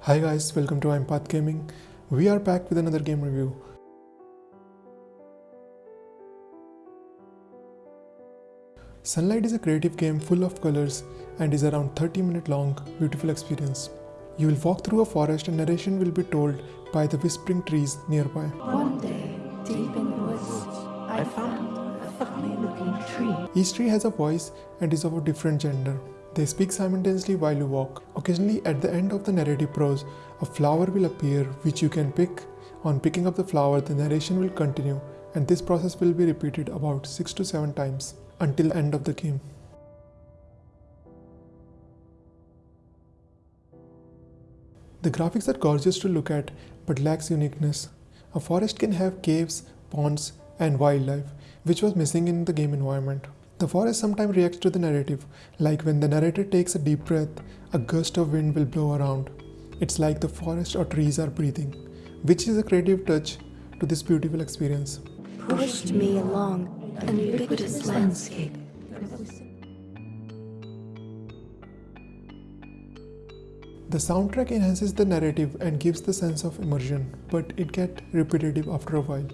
Hi guys, welcome to Empath Gaming. We are back with another game review. Sunlight is a creative game full of colors and is around 30 minute long, beautiful experience. You will walk through a forest and narration will be told by the whispering trees nearby. One day, deep in the woods, I found a funny looking tree. Each tree has a voice and is of a different gender. They speak simultaneously while you walk. Occasionally, at the end of the narrative prose, a flower will appear which you can pick. On picking up the flower, the narration will continue, and this process will be repeated about 6 to 7 times until the end of the game. The graphics are gorgeous to look at but lacks uniqueness. A forest can have caves, ponds, and wildlife, which was missing in the game environment. The forest sometimes reacts to the narrative, like when the narrator takes a deep breath, a gust of wind will blow around. It's like the forest or trees are breathing, which is a creative touch to this beautiful experience. Pushed me along an ubiquitous landscape. The soundtrack enhances the narrative and gives the sense of immersion, but it gets repetitive after a while.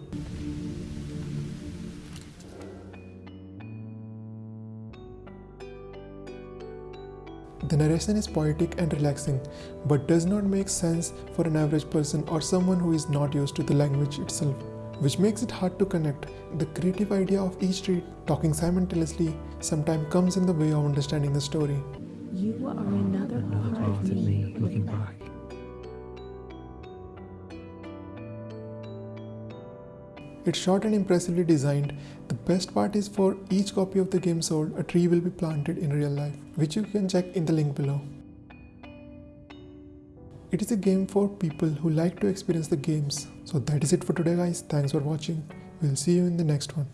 The narration is poetic and relaxing, but does not make sense for an average person or someone who is not used to the language itself, which makes it hard to connect. The creative idea of each tree talking simultaneously sometimes comes in the way of understanding the story. You are another part of me looking back. It's short and impressively designed. The best part is for each copy of the game sold, a tree will be planted in real life, which you can check in the link below. It is a game for people who like to experience the games. So that is it for today guys. Thanks for watching. We'll see you in the next one.